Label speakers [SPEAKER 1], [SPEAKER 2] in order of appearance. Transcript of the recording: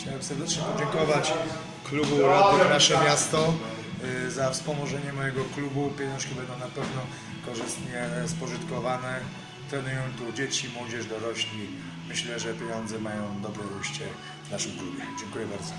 [SPEAKER 1] Chciałem serdecznie podziękować klubu Radnych Nasze Miasto y, za wspomożenie mojego klubu. Pieniążki będą na pewno korzystnie spożytkowane. Trenują tu dzieci, młodzież, dorośli. Myślę, że pieniądze mają dobre ujście w naszym klubie. Dziękuję bardzo.